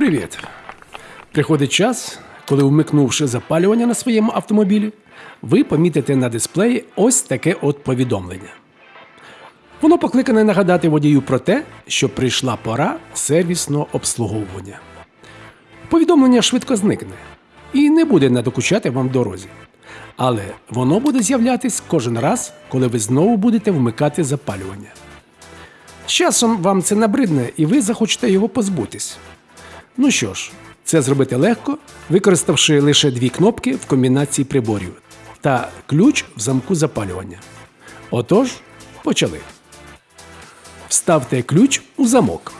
Привіт! Приходить час, коли, вмикнувши запалювання на своєму автомобілі, ви помітите на дисплеї ось таке от повідомлення. Воно покликане нагадати водію про те, що прийшла пора сервісного обслуговування. Повідомлення швидко зникне і не буде надокучати вам в дорозі. Але воно буде з'являтись кожен раз, коли ви знову будете вмикати запалювання. З часом вам це набридне і ви захочете його позбутись. Ну що ж, це зробити легко, використавши лише дві кнопки в комбінації приборів та ключ в замку запалювання. Отож, почали. Вставте ключ у замок.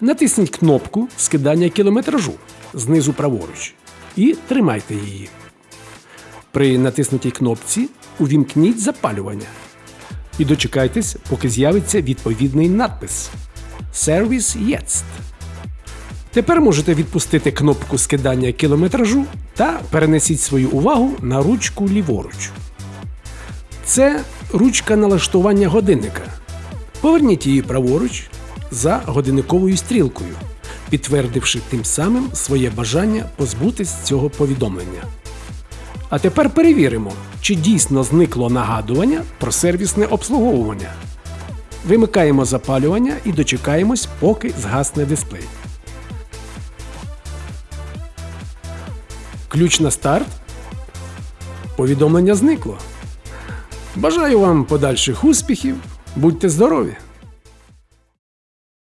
Натисніть кнопку скидання кілометражу знизу праворуч і тримайте її. При натиснутій кнопці увімкніть запалювання і дочекайтесь, поки з'явиться відповідний надпис Сервіс Jetzt. Тепер можете відпустити кнопку скидання кілометражу та перенесіть свою увагу на ручку ліворуч. Це ручка налаштування годинника. Поверніть її праворуч за годинниковою стрілкою, підтвердивши тим самим своє бажання позбутись цього повідомлення. А тепер перевіримо, чи дійсно зникло нагадування про сервісне обслуговування. Вимикаємо запалювання і дочекаємось, поки згасне дисплей. Ключ на старт. Повідомлення зникло. Бажаю вам подальших успіхів. Будьте здорові!